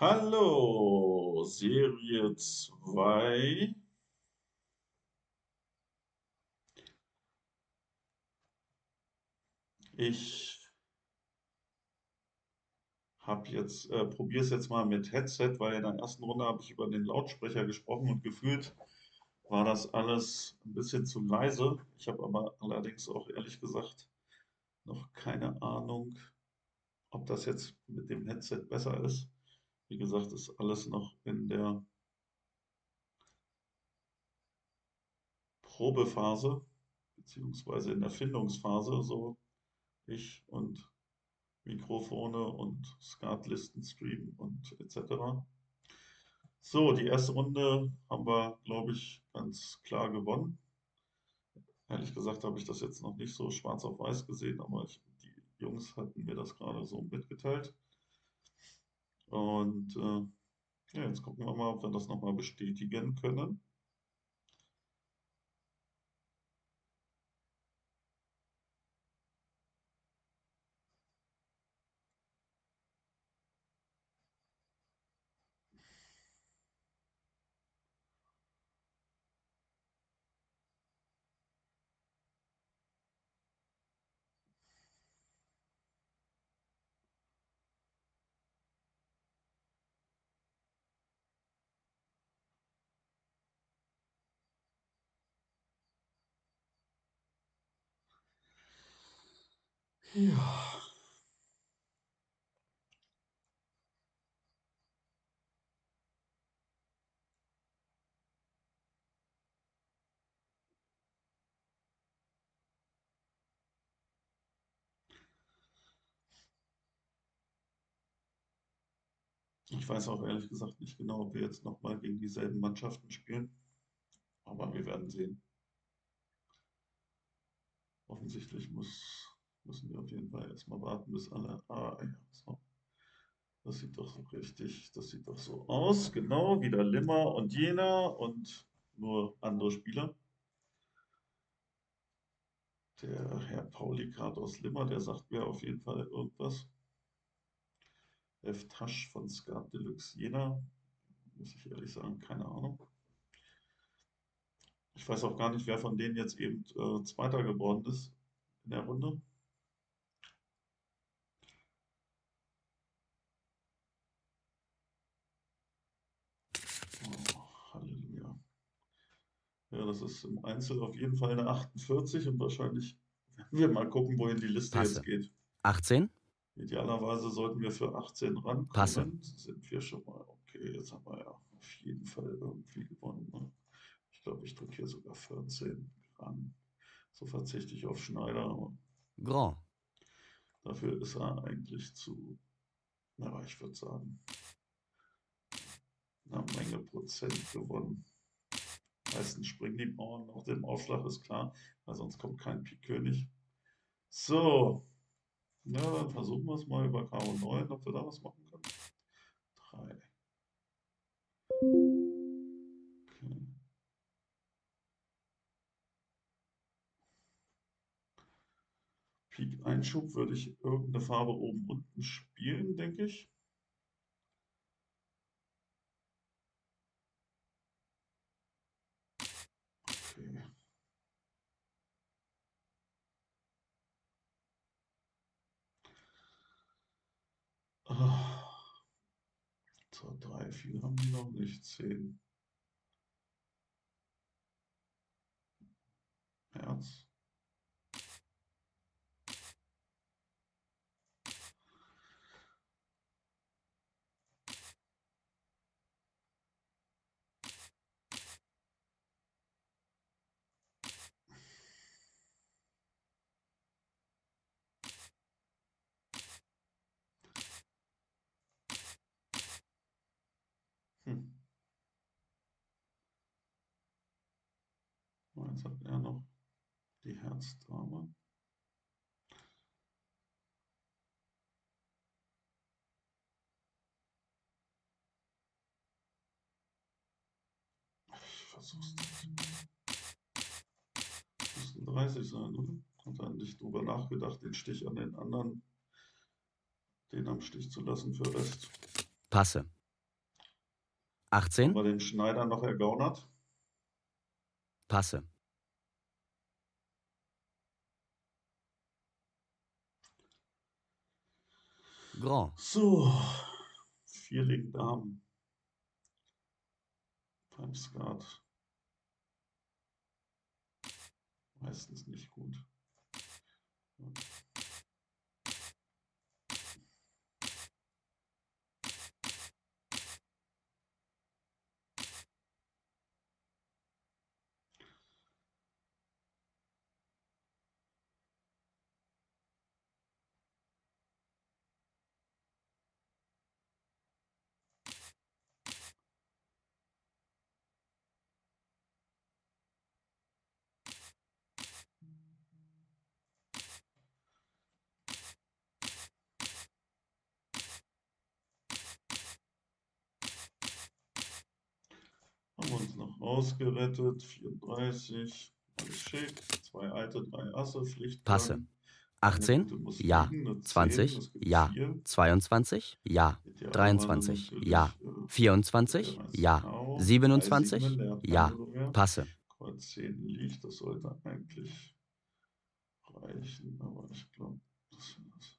Hallo, Serie 2. Ich habe jetzt, äh, probiere es jetzt mal mit Headset, weil in der ersten Runde habe ich über den Lautsprecher gesprochen und gefühlt war das alles ein bisschen zu leise. Ich habe aber allerdings auch ehrlich gesagt noch keine Ahnung, ob das jetzt mit dem Headset besser ist. Wie gesagt, ist alles noch in der Probephase, beziehungsweise in der Findungsphase, so ich und Mikrofone und Skatlisten streamen und etc. So, die erste Runde haben wir, glaube ich, ganz klar gewonnen. Ehrlich gesagt habe ich das jetzt noch nicht so schwarz auf weiß gesehen, aber ich, die Jungs hatten mir das gerade so mitgeteilt. Und äh, ja, jetzt gucken wir mal, ob wir das nochmal bestätigen können. Ja. Ich weiß auch ehrlich gesagt nicht genau, ob wir jetzt nochmal gegen dieselben Mannschaften spielen. Aber wir werden sehen. Offensichtlich muss, müssen wir auf jeden Fall erstmal warten, bis alle. Ah, ja, so. Das sieht doch so richtig, das sieht doch so aus. Genau, wieder Limmer und jener und nur andere Spieler. Der Herr Pauli gerade aus Limmer, der sagt mir auf jeden Fall irgendwas. F. Tasch von Skat Deluxe Jena. Muss ich ehrlich sagen, keine Ahnung. Ich weiß auch gar nicht, wer von denen jetzt eben äh, Zweiter geworden ist in der Runde. Oh, Halleluja. Ja, das ist im Einzel auf jeden Fall eine 48 und wahrscheinlich werden wir mal gucken, wohin die Liste Passe. jetzt geht. 18, Idealerweise sollten wir für 18 rankommen. Passe. Sind wir schon mal. Okay, jetzt haben wir ja auf jeden Fall irgendwie gewonnen. Ne? Ich glaube, ich drücke hier sogar 14 ran. So verzichte ich auf Schneider. Grand, Dafür ist er eigentlich zu, na, ich würde sagen, eine Menge Prozent gewonnen. Meistens springen die Bauern nach dem Aufschlag, ist klar, weil sonst kommt kein Pik König. So, ja, dann versuchen wir es mal über Karo 9, ob wir da was machen können. 3. Okay. Pik Einschub würde ich irgendeine Farbe oben unten spielen, denke ich. Okay. Ah. So, drei, viel haben die noch nicht. Zehn. Herz. Hm. Oh, Jetzt hat er noch die Herzdame. Ich versuch's nicht. Müssten 30 sein, oder? Hat er nicht drüber nachgedacht, den Stich an den anderen, den am Stich zu lassen für Rest. Passe. Haben 18, wir den Schneider noch ergaunert? passe. Grand, So, vier Link Damen. Beim Skat. Meistens nicht gut. Haben rausgerettet. 34. Alles schick. Zwei alte, drei Asse. Pflicht. passe. 18, ja. 20, ja. 22, ja. 23, ja. 24, ja. 27, ja. Passe. Kreuz 10 liegt, das sollte eigentlich reichen, aber ich glaube, das war's.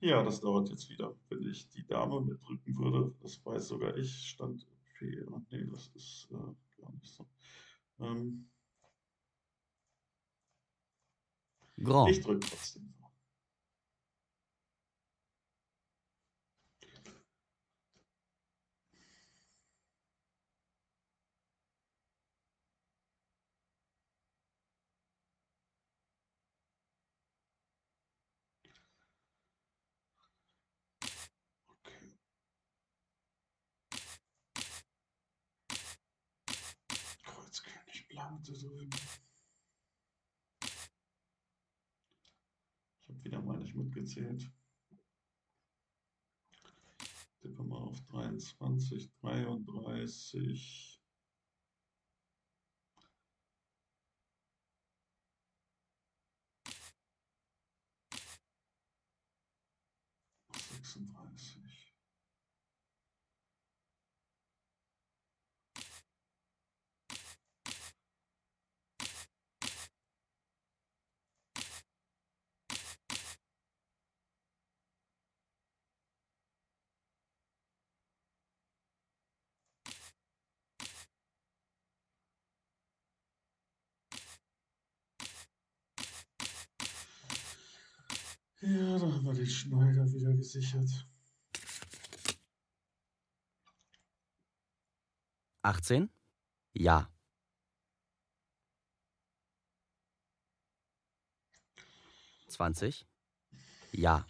Ja, das dauert jetzt wieder. Wenn ich die Dame mitdrücken würde, das weiß sogar ich, stand P. Ah, nee, das ist äh, gar nicht so. Ähm, ich Grand, drücke trotzdem. Okay. Kreuz Drüben. Ich habe wieder mal nicht mitgezählt. Tippe mal auf 23, 33. Sechsunddreißig. Ja, da haben wir den Schneider wieder gesichert. 18, ja. 20, ja.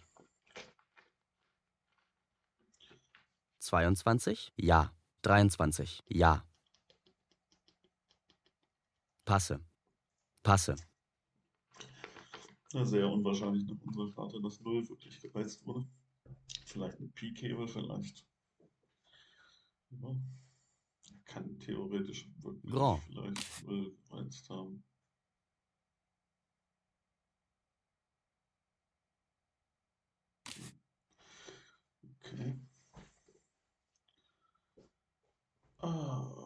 22, ja. 23, ja. Passe. Passe. Ja, sehr unwahrscheinlich nach unserer Karte, dass 0 wirklich gereizt wurde. Vielleicht eine P-Cable, vielleicht. Ja. Kann theoretisch wirklich Grand. vielleicht 0 gereizt haben. Okay. Ah.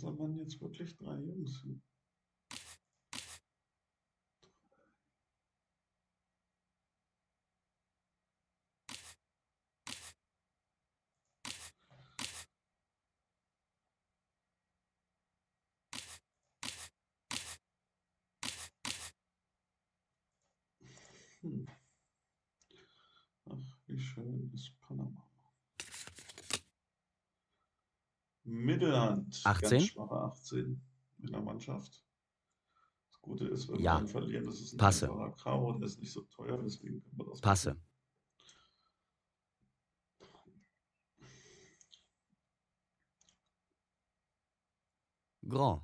Da waren jetzt wirklich drei Jungs. hm? Hm. Ach, wie schön ist Panama. Mittelhand, 18? ganz schwache 18 in der Mannschaft. Das Gute ist, wenn Ja. wir verlieren, das ist ein Passe. Karo, der ist nicht so teuer, deswegen können wir das Passe. machen. Grand.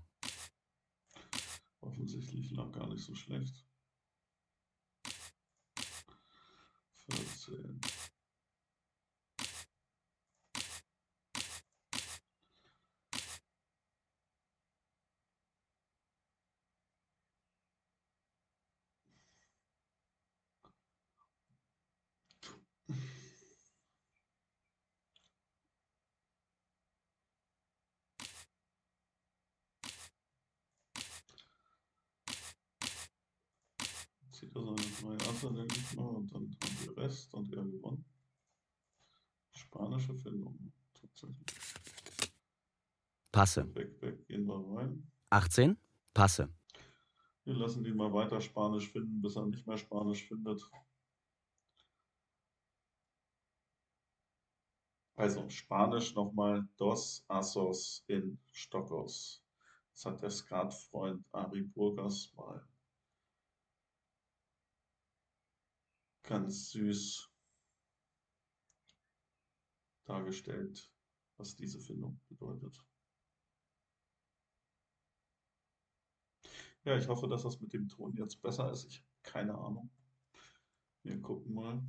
Offensichtlich lag gar nicht so schlecht. 14. Zieht er seine drei Asse, denke ich mal, und dann haben er gewonnen. Spanische Findung, tatsächlich. Passe. Weg, weg, gehen wir rein. 18. Passe. Wir lassen ihn mal weiter Spanisch finden, bis er nicht mehr Spanisch findet. Also Spanisch nochmal Dos Assos in Stockos. Das hat der Skatfreund Ari Burgas mal ganz süß dargestellt, was diese Findung bedeutet. Ja, ich hoffe, dass das mit dem Ton jetzt besser ist. Ich habe keine Ahnung. Wir gucken mal.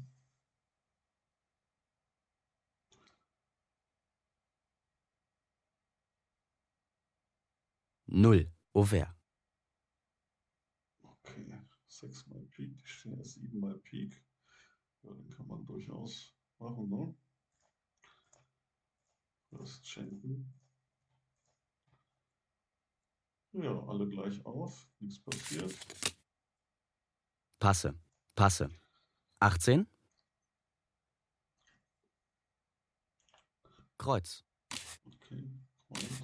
Null. Auvert. Okay, sechsmal Pik, siebenmal Pik. Ja, den kann man durchaus machen, ne? Fürst schenken. Ja, alle gleich auf, nichts passiert. Passe. Passe. 18. Kreuz. Okay, Kreuz.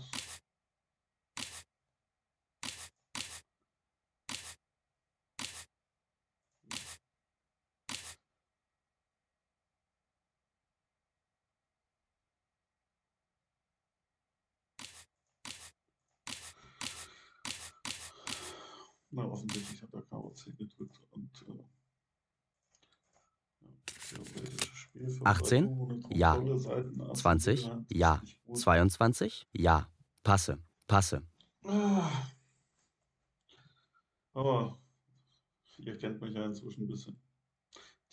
Na, offensichtlich hat er Karo C gedrückt und äh, ja, theoretisches Spiel für 18? Breitung ohne Ja. Kontrolle, Seiten, Asse, 20? Hand, Ja. ist nicht gut. 22. Ja. Passe. Passe. Ah. Aber ihr kennt mich ja inzwischen ein bisschen.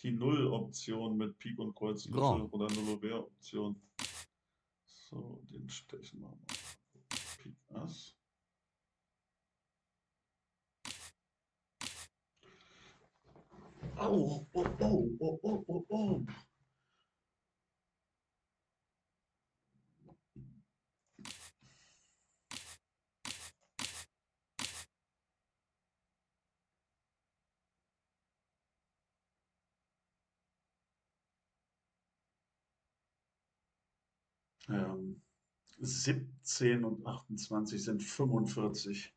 Die Null-Option mit Pik und Kreuz Grand. oder Null-Option. So, den stechen wir mal. Pik Ass. Au, oh, oh, oh, oh, oh, oh. Ähm, 17 und 28 sind 45.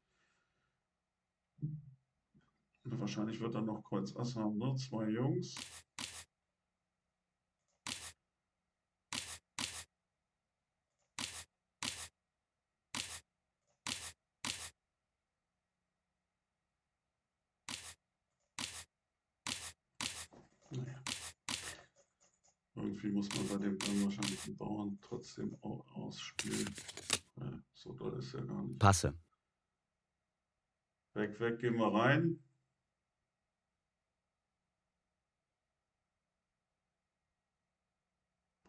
Wahrscheinlich wird er noch Kreuz Ass haben, ne? Zwei Jungs. Naja. Irgendwie muss man bei dem dann wahrscheinlich den Bauern trotzdem au- ausspielen. Ja, so doll ist er gar nicht. Passe. Weg, weg, gehen wir rein.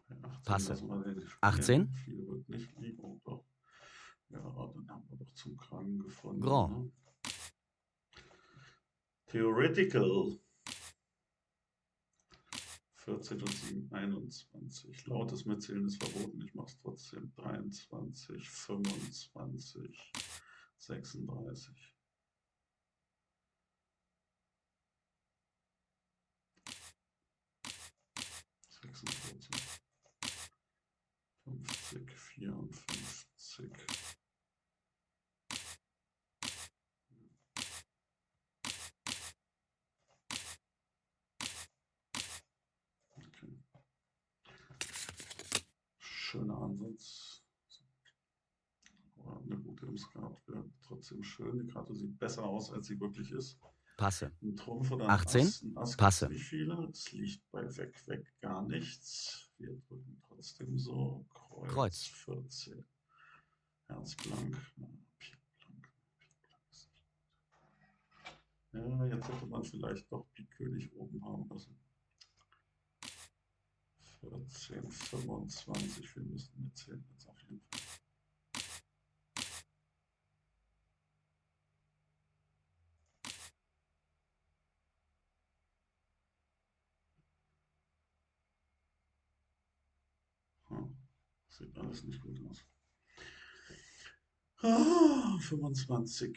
Bei 18 Passe. lassen wir den spielen. 18? Viel wird nicht liegen. Oh, doch. Ja, dann haben wir doch zum Kragen gefunden. Grand. Ne? Theoretical. 14 und 7, 21. Lautes Mitzählen ist verboten. Ich mache es trotzdem. 23, 25, 36. vierundfünfzig. Okay. Schöner Ansatz. Aber eine gute wäre trotzdem schön. Die Karte sieht besser aus, als sie wirklich ist. Passe. Ein Trumpf oder ein 18? Ass. Passe. Wie viele? Es liegt bei weg, weg gar nichts. Wir drücken trotzdem so. Kreuz, Kreuz. 14. Herz blank. Ja, jetzt hätte man vielleicht doch Pik König oben haben müssen. 14, 25, wir müssen mitzählen jetzt auf jeden Fall. Hm, Sieht alles nicht gut aus. Ah, 25.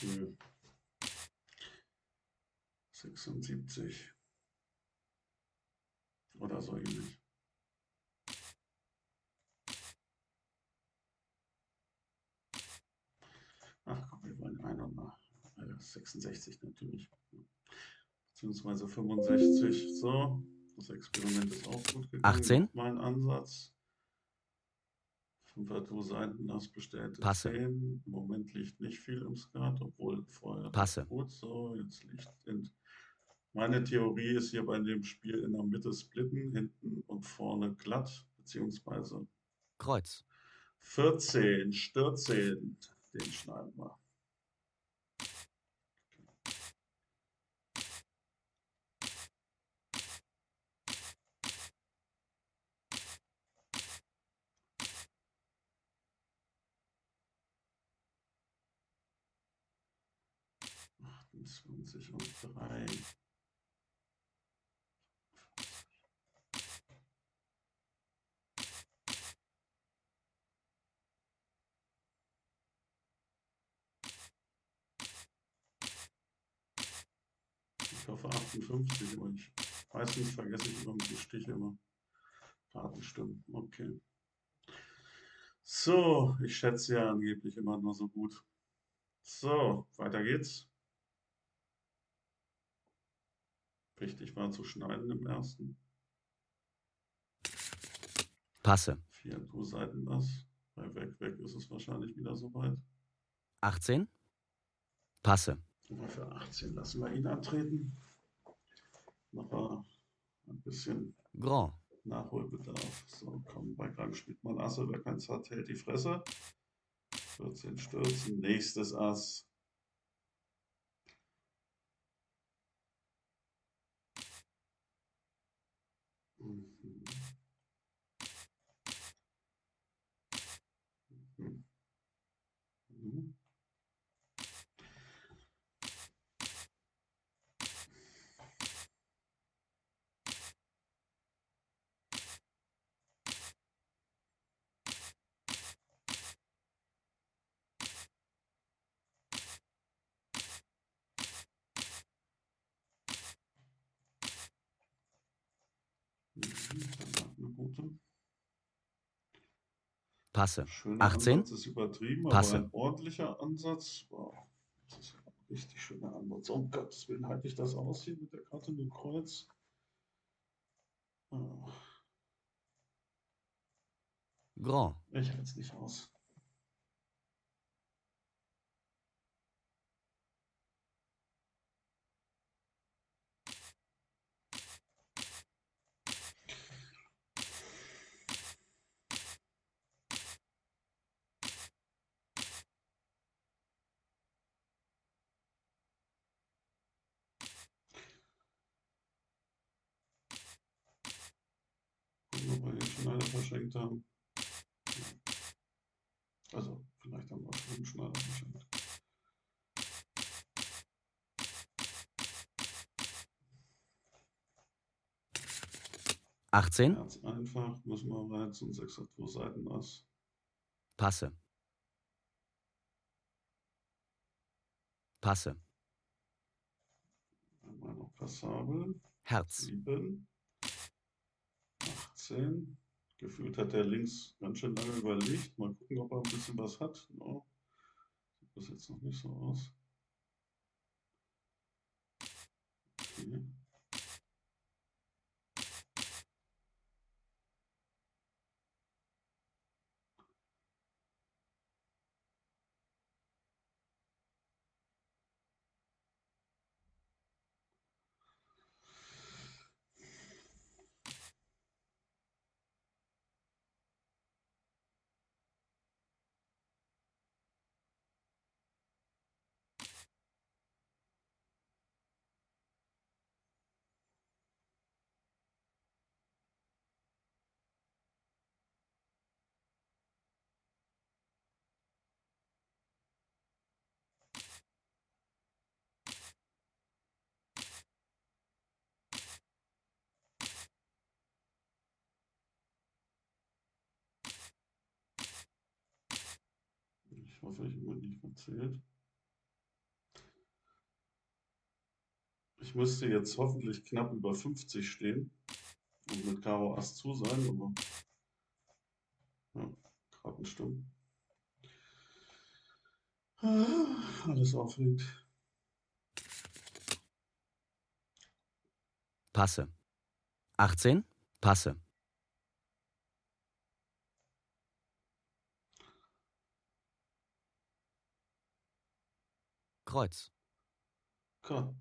Hm. 76 oder so ähnlich. Ach komm, wir wollen ein und nach. Äh, 66 natürlich. Beziehungsweise 65. So, das Experiment ist auch gut gegangen. 18. Mein Ansatz. Fünfer Tour Seiten, das bestellte Passe. 10. Im Moment liegt nicht viel im Skat, obwohl vorher Passe. gut. So, jetzt liegt in meine Theorie ist hier bei dem Spiel in der Mitte splitten, hinten und vorne glatt, beziehungsweise Kreuz. 14, Stürzchen, den schneiden wir. Achtundzwanzig und drei. Ich hoffe 58, aber ich meistens vergesse ich irgendwie Stiche immer. Kartenstimmen, okay. So, ich schätze ja angeblich immer nur so gut. So, weiter geht's. Wichtig war zu schneiden im ersten. Passe. Vier Seiten das. Bei weg, weg ist es wahrscheinlich wieder soweit. 18. Passe. Aber für 18 lassen wir ihn antreten. Noch ein bisschen Grand. Nachholbedarf. So, komm, bei Gang spielt man Asse. Wer keins hat, hält die Fresse. 14 Stürzen. Nächstes Ass. Mhm. Mhm. Mhm. Mhm, gute. Passe. Schöner 18. Ansatz ist übertrieben, Passe. aber ein ordentlicher Ansatz. Wow, das ist ein richtig schöner Ansatz. Um Gottes Willen halte ich das aus hier mit der Karte mit dem Kreuz. Ah, Grand. Ich halte es nicht aus. Gucken, ob wir den Verschenkt haben. Also, vielleicht haben wir auch schon einen Schneider verschenkt. Achtzehn. Ganz einfach, müssen wir reizen, 6 hat zwei Seiten Ass. Passe. Passe. Einmal noch passabel. Herz. 7, 18. Gefühlt hat der links ganz schön lange überlegt. Mal gucken, ob er ein bisschen was hat. No. Sieht bis jetzt noch nicht so aus. Okay. Hoffe, ich habe nicht verzählt. Ich müsste jetzt hoffentlich knapp über 50 stehen und mit Karo Ass zu sein, aber ja, Karten Ah, alles aufregend. Passe. 18. Passe. Kreuz. Gott,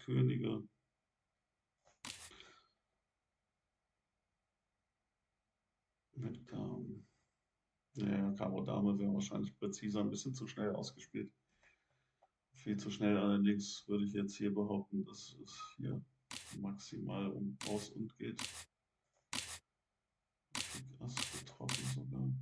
Könige. Mit Damen. Ja, Karo Dame wäre wahrscheinlich präziser, ein bisschen zu schnell ausgespielt. Viel zu schnell allerdings würde ich jetzt hier behaupten, dass es hier maximal um Aus und geht. Ass sogar.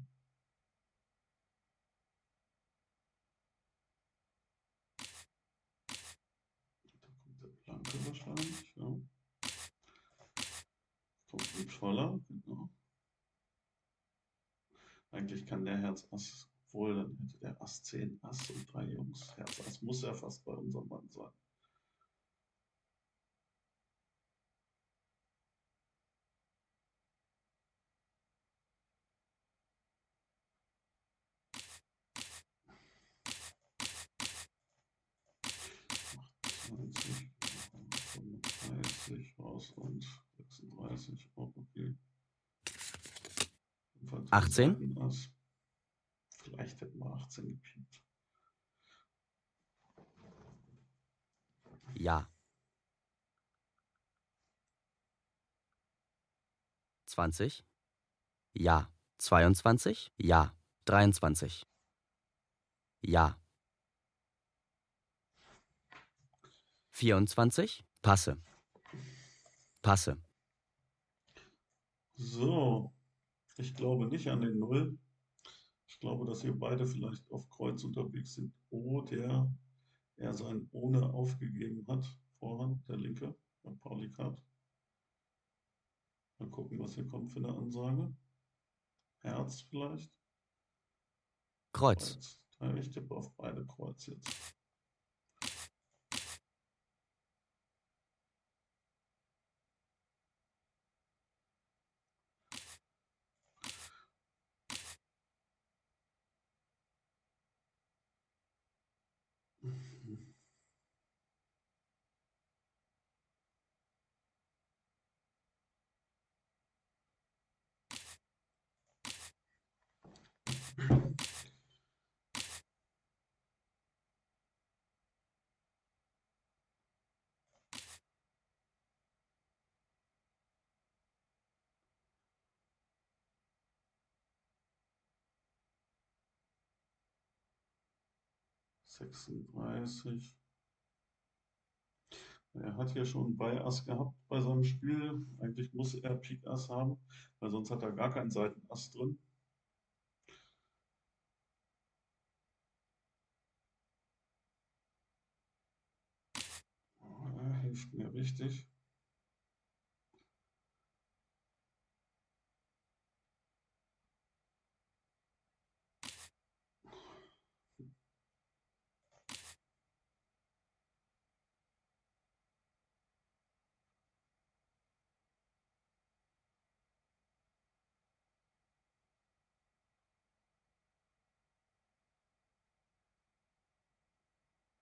Blanke wahrscheinlich, ja. Voller, genau. Eigentlich kann der Herz Ass, wohl, dann hätte der Ass 10 Ass und drei Jungs. Herz Ass muss ja fast bei unserem Mann sein. raus und 36, auch okay. 18? Vielleicht hätten wir 18 gepiept. Ja. 20? Ja. 22? Ja. 23? Ja. 24? Passe. Passe. So, ich glaube nicht an den Null. Ich glaube, dass ihr beide vielleicht auf Kreuz unterwegs sind oder er sein Ohne aufgegeben hat. Vorhand, der linke, bei Pauli Kart. Mal gucken, was hier kommt für eine Ansage. Herz vielleicht. Kreuz. Kreuz. Ich tippe auf beide Kreuz jetzt. Sechsunddreißig. Er hat hier schon bei Ass gehabt bei seinem Spiel. Eigentlich muss er Pik Ass haben, weil sonst hat er gar keinen Seiten Ass drin. Er hilft mir richtig.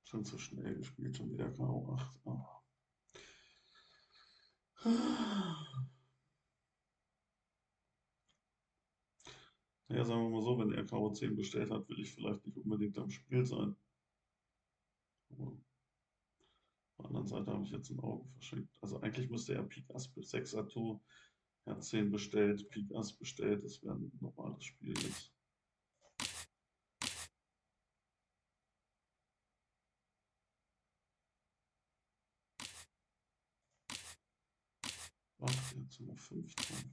Schon zu schnell gespielt, schon wieder Karo 8. Oh. Ja, sagen wir mal so, wenn er Karo 10 bestellt hat, will ich vielleicht nicht unbedingt am Spiel sein. Aber auf der anderen Seite habe ich jetzt ein Auge verschenkt. Also eigentlich müsste er Pik Ass bis 6 Ato, Herz 10 bestellt, Pik Ass bestellt. Das wäre ein normales Spiel jetzt. Ach, jetzt nur 15.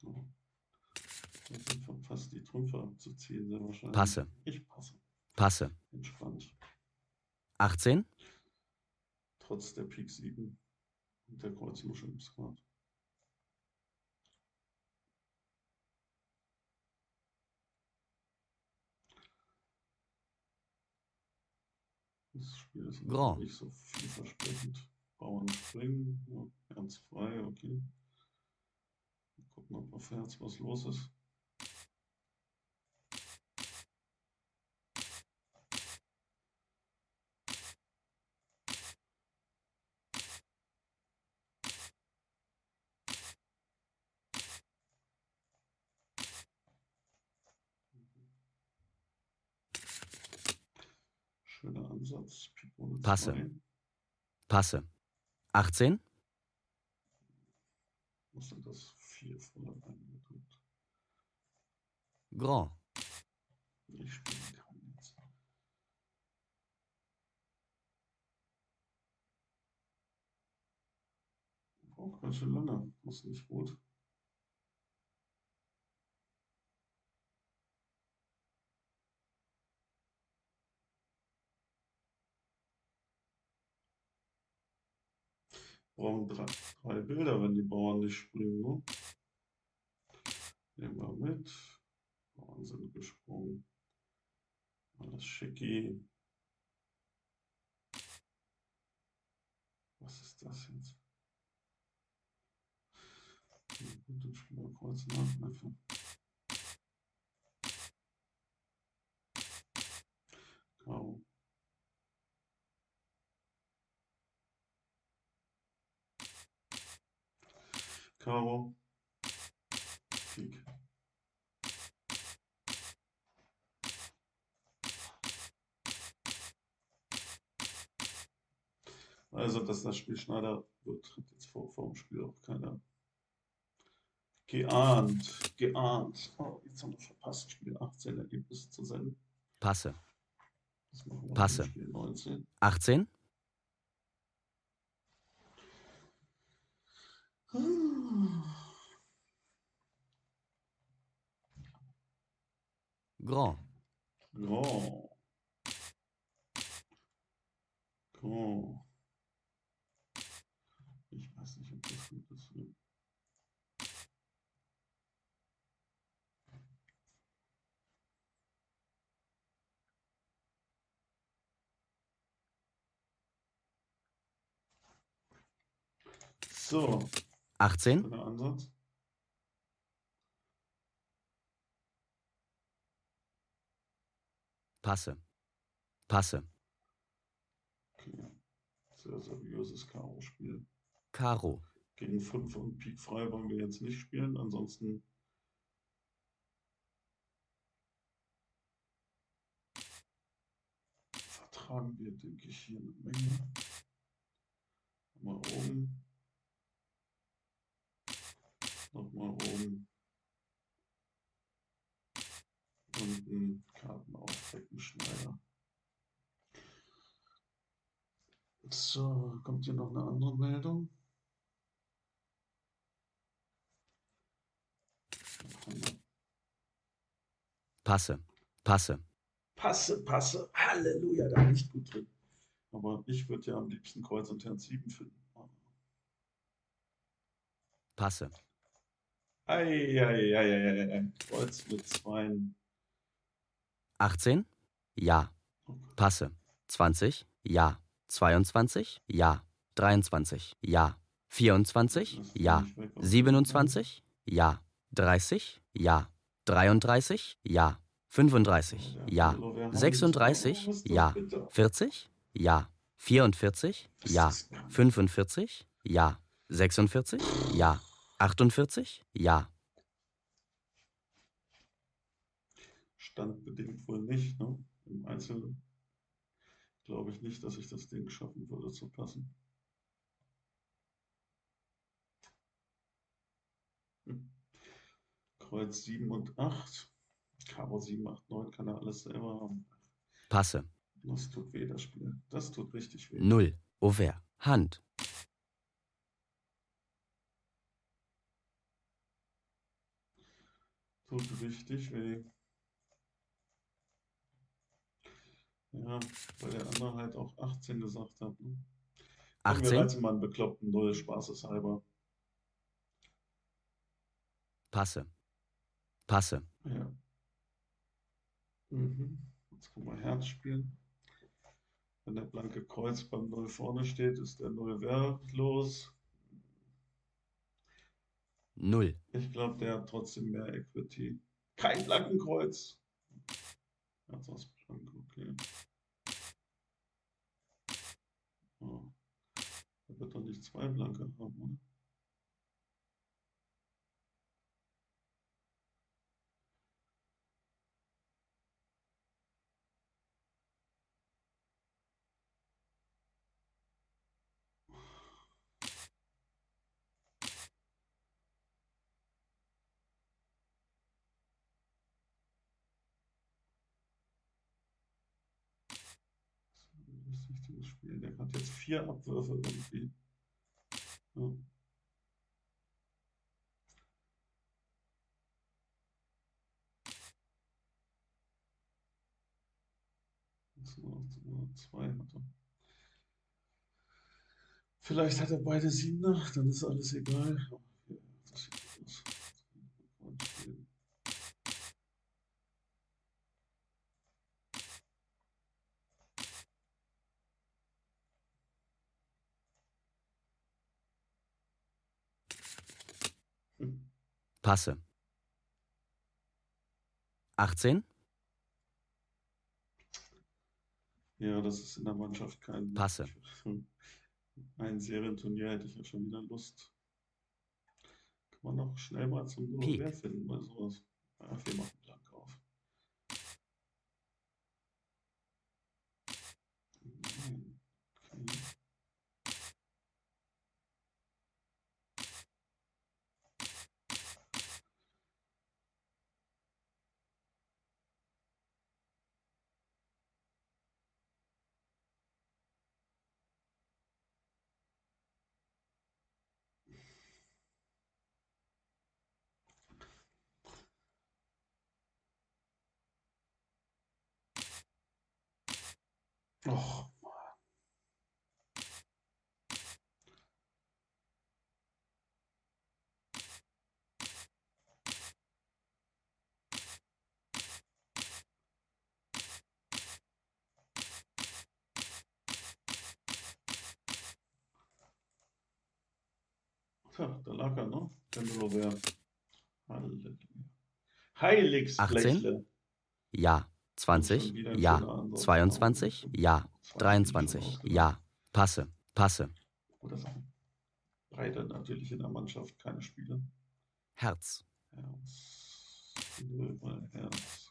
So. Jetzt sind verpasst, die Trümpfe abzuziehen, sehr wahrscheinlich. Passe. Ich passe. Passe. Entspannt. 18? Trotz der Pik 7 und der Kreuzmuschel im Skat. Spiel ist Grand. nicht so vielversprechend. Bauern springen, ja, Herz frei, okay. Mal gucken, ob auf Herz was los ist. Schöner Ansatz. Pik Passe. 2. Passe. 18, Was sind das? Vier voller reingedrückt. Grand. Ich spiele keinen jetzt. Braucht ganz schön lange. Das ist nicht gut. Brauchen drei, drei Bilder, wenn die Bauern nicht springen. Ne? Nehmen wir mit. Bauern sind gesprungen. Alles schicki. Was ist das jetzt? Und dann spielen wir Nachläufe. Karo. Karo. Pik. Also, dass das Spiel Schneider wird, hat jetzt vor, vor dem Spiel auch keiner geahnt. Geahnt. Oh, jetzt haben wir verpasst, Spiel 18 Ergebnisse zu senden. Passe. Passe. beim Spiel 19. 18, Grand. Grand. Grand. Ich weiß nicht, ob das gut ist. So, 18, schöner Ansatz. Passe. Passe. Okay. Sehr seriöses Karo-Spiel. Karo. Gegen 5 und Pik frei wollen wir jetzt nicht spielen. Ansonsten vertragen wir, denke ich, hier eine Menge. Mal oben. Nochmal oben. Unten Karten aufdecken, Schneider. So, kommt hier noch eine andere Meldung? Passe. Passe. Passe, passe, Halleluja, da nicht gut drin. Aber ich würde ja am liebsten Kreuz und Herz 7 finden. Passe. Eieieiei, Kreuz mit Zweien. 18, Ja. Passe. 20, Ja. 22, Ja. 23, Ja. 24, Lass Ja. mich weg aus dem 27, Ja. 30, Ja. 33, Ja. 35, Fenster. Ja. Hallo, wer haut 36, jetzt- Oh, was ist das Ja. bitte? 40, Ja. 44, Das Ja. ist gar nicht- 45, Ja. 46, Ja. 48, Ja. Standbedingt wohl nicht, ne? Im Einzelnen glaube ich nicht, dass ich das Ding schaffen würde zu passen. Hm. Kreuz 7 und 8. Karo 7, 8, 9 kann er alles selber haben. Passe. Das tut weh, das Spiel. Das tut richtig weh. 0. Auvers. Hand. Tut richtig weh. Ja, weil der andere halt auch 18 gesagt hat. Ne? Komm, wir 18. reizen mal einen bekloppten Null, spaßeshalber. Passe. Passe. Ja. Mhm. Jetzt können wir Herz spielen. Wenn der blanke Kreuz beim Null vorne steht, ist der Null wertlos. Null. Ich glaube, der hat trotzdem mehr Equity. Kein blanken Kreuz. Herz aus blank, okay. Oh. Er wird doch nicht zwei blanke haben, oder? Das richtige Spiel. Der hat jetzt vier Abwürfe irgendwie. Ja. Zwei hat er. Vielleicht hat er beide Siebener, dann ist alles egal. Aber hier, das sieht gut aus. Und spielen. Hm. Passe. 18. Ja, das ist in der Mannschaft kein. Passe. Ein Serienturnier hätte ich ja schon wieder Lust. Kann man noch schnell mal zum. November finden bei sowas. Ach, wir machen blank auf. Nein. Okay. Och, Tja, da lag er, ne? Der Müller Halleluja. Heiligsblechle. Ja. 20. Schon wieder ein Ja. schöner Ansatz. 22. Ja. 23. Ja. Passe. Passe. Oder Sachen. Beide natürlich in der Mannschaft keine Spiele. Herz. Herz. Mal Herz.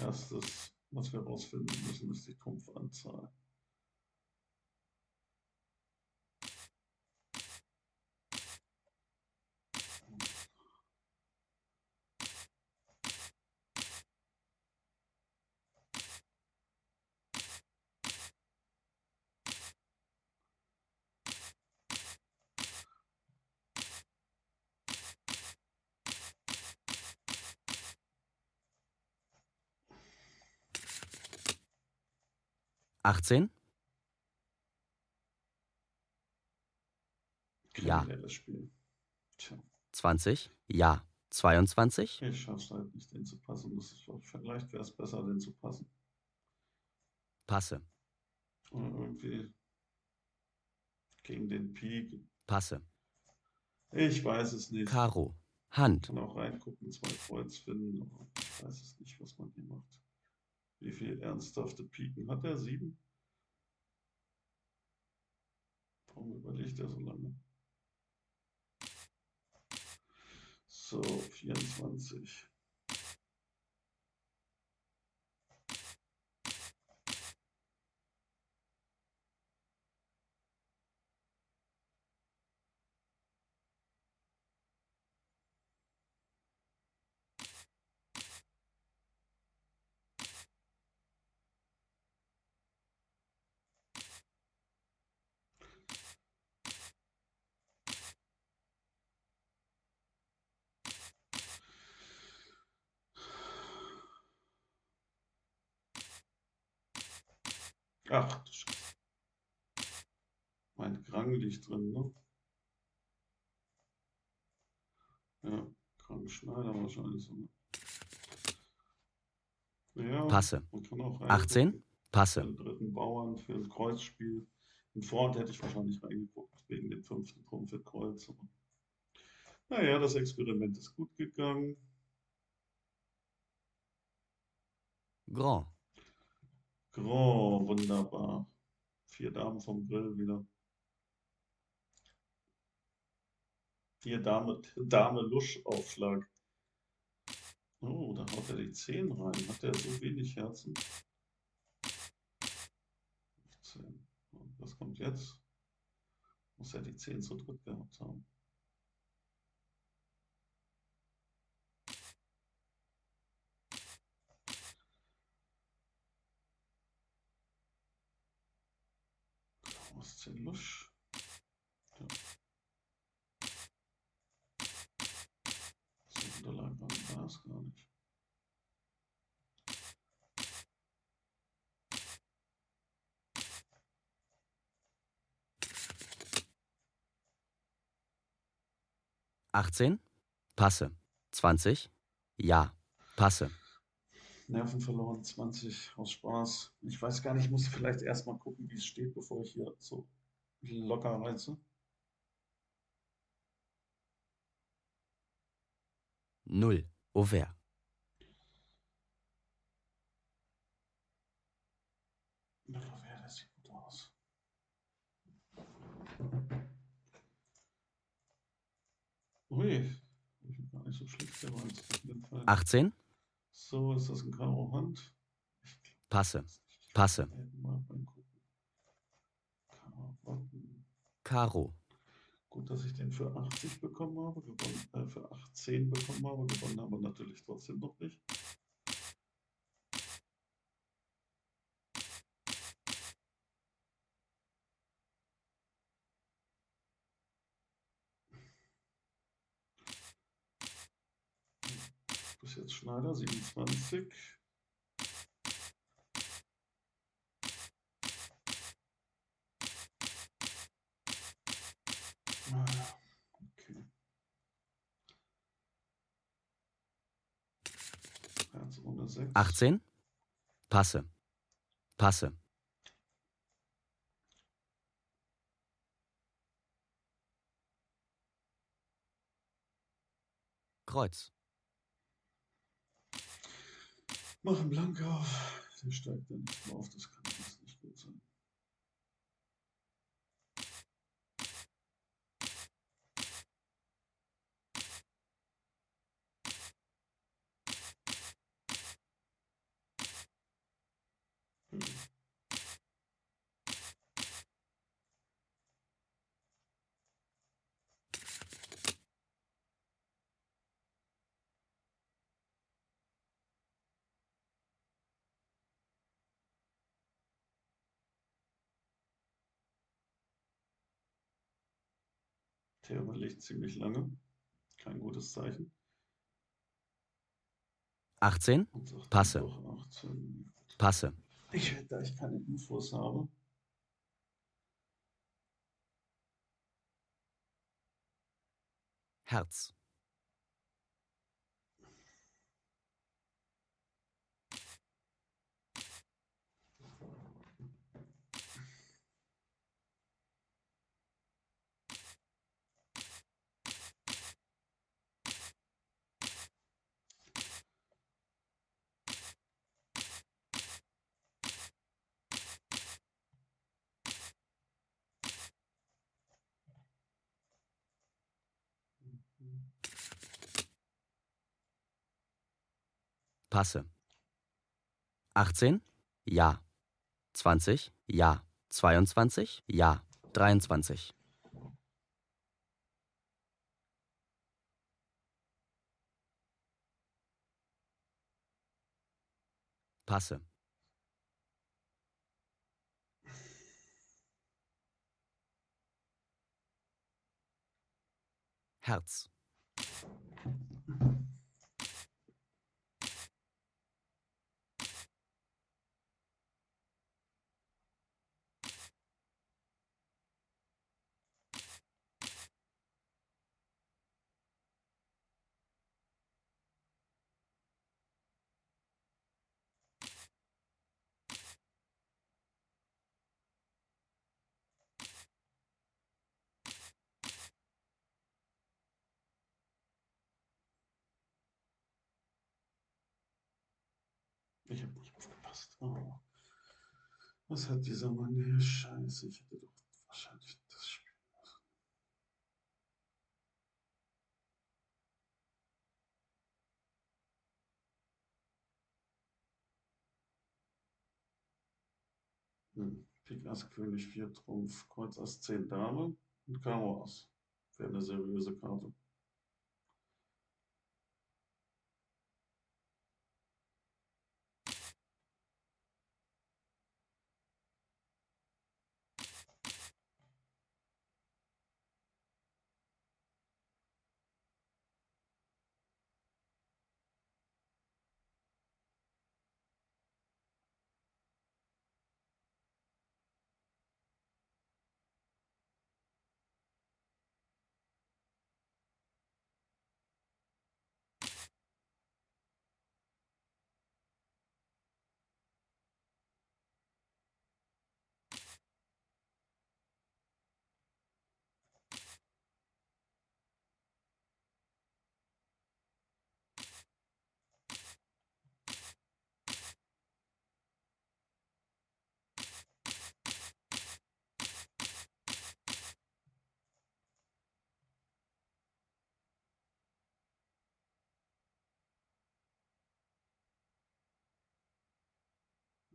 Erstes, was wir herausfinden müssen, ist die Trumpfanzahl. Achtzehn. Ja. Das Spiel? Tja, 20. Ja. 22. ich schaff's halt nicht, den zu passen. Das ist, vielleicht wäre es besser, den zu passen. Passe. Oder irgendwie gegen den Peak. Passe. Ich weiß es nicht. Karo. Hand. kann auch reingucken, zwei Kreuz finden, aber ich weiß es nicht, was man hier macht. Wie viel ernsthafte Piken hat er? Sieben? Warum überlegt er so lange? So, 24. Ach. Mein Krang liegt drin, ne? Ja, Krang Schneider wahrscheinlich so. Ne? Ja, Passe. man kann auch 18. reingucken. Für Passe. den dritten Bauern, für ein Kreuzspiel. Im Vorhand hätte ich wahrscheinlich reingeguckt, wegen dem fünften Trumpf für Kreuz. Naja, das Experiment ist gut gegangen. Grand. Grand, wunderbar. Vier Damen vom Grill wieder. Vier Dame, Dame Lusch-Aufschlag. Oh, da haut er die 10 rein. Hat er so wenig Herzen? 15. Und was kommt jetzt? Muss er die 10 zu dritt gehabt haben. Aus 10 Lusch. Ja. So Unterlagen war es gar nicht. Achtzehn. Passe. Zwanzig. Ja. Passe. Nerven verloren, 20 aus Spaß. Ich weiß gar nicht, ich muss vielleicht erstmal gucken, wie es steht, bevor ich hier so locker reize. Null. Auvert. Mittlerweile, das sieht gut aus. Ui, ich bin gar nicht so schlecht Fall. 18. So, ist das ein Karo Hand? Passe. Passe. Karotten. Karo. Gut, dass ich den für 80 bekommen habe, gewonnen, äh, für 18 bekommen habe, gewonnen aber natürlich trotzdem noch nicht. Jetzt Schneider 27. Ah, Okay. Herz ohne 6. 18. Passe. Passe. Kreuz. Mach einen Blank auf. Der steigt dann nicht mehr auf. Das kann Der überlegt ziemlich lange. Kein gutes Zeichen. 18. Und sagt dann Passe. doch 18. Passe. Ich, da ich keine Infos habe. Herz. Passe. 18. Ja. 20. Ja. 22. Ja. 23. Passe. Herz. Ich habe nicht aufgepasst. Oh. Was hat dieser Mann hier? Scheiße, ich hätte doch wahrscheinlich das Spiel. Hm. Pik Ass König 4 Trumpf, Kreuz Ass 10 Dame und Karo Ass. Wäre eine seriöse Karte.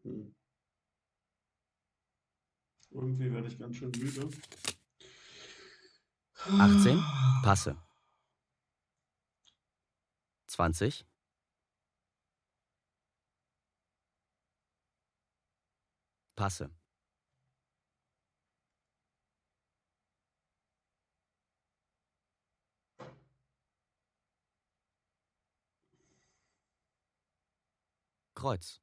Hm. Irgendwie werde ich ganz schön müde. 18. Passe. 20. Passe. Kreuz.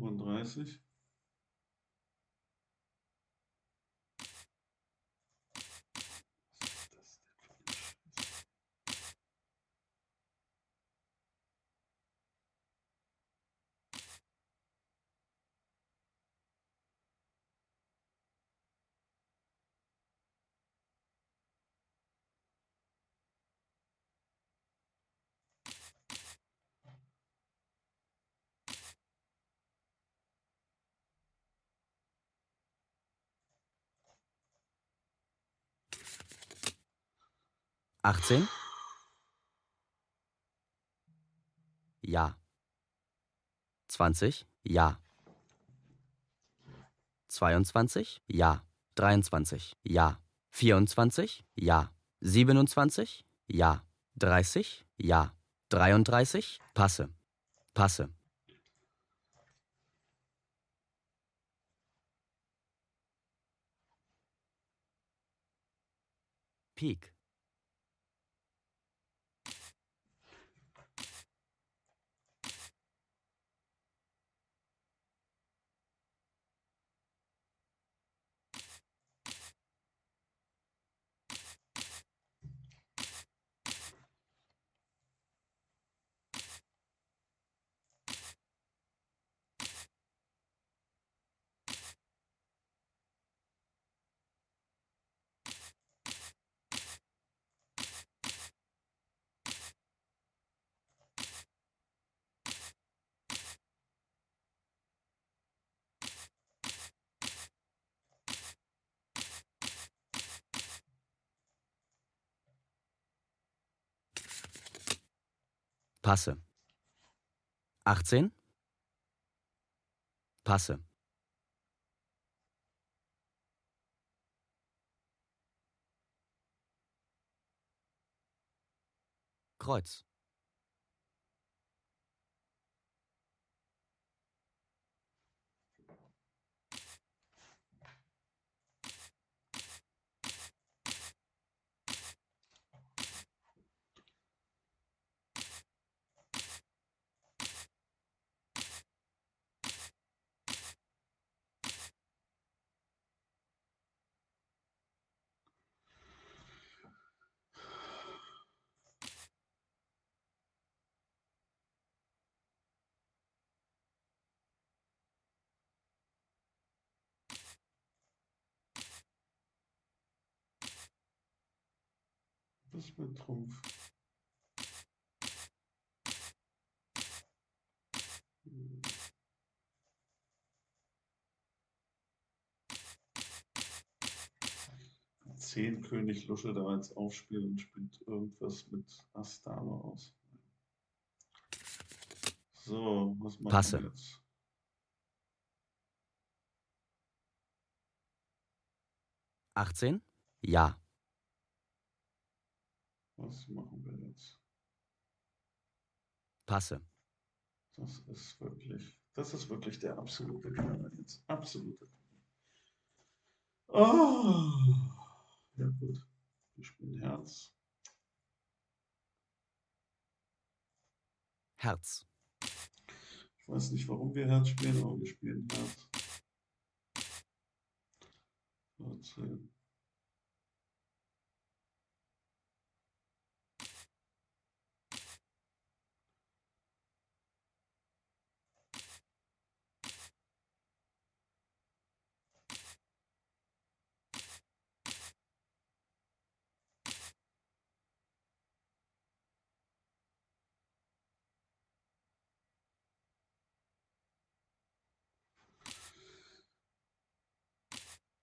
35. 18? Ja. 20? Ja. 22? Ja. 23? Ja. 24? Ja. 27? Ja. 30? Ja. 33? Passe. Passe. Peak. Passe. 18. Passe. Kreuz. Das wird Trumpf. Hm. Zehn König Lusche da jetzt aufspielen und spielt irgendwas mit Ass Dame aus. So, was machen Passe. wir jetzt? Achtzehn? Ja. Was machen wir jetzt? Passe. Das ist wirklich, das ist wirklich der absolute Knaller jetzt. Absolute. Oh. Ja gut. Wir spielen Herz. Herz. Ich weiß nicht, warum wir Herz spielen, aber wir spielen Herz. 14.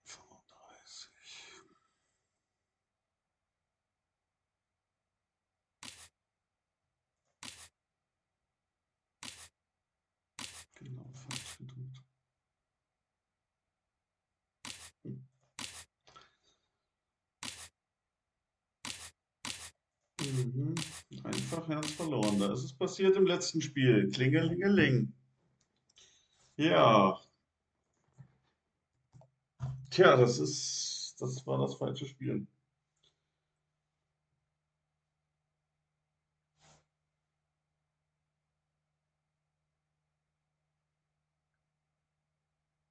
Fünfunddreißig. Genau, falsch gedrückt. Hm. Mhm. Einfach Herz verloren. Da ist es passiert im letzten Spiel. Klingelingeling. Ja. Tja, das ist, das war das falsche Spiel.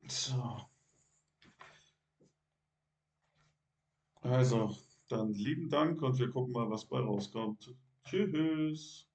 So. Also, dann lieben Dank und wir gucken mal, was bei rauskommt. Tschüss.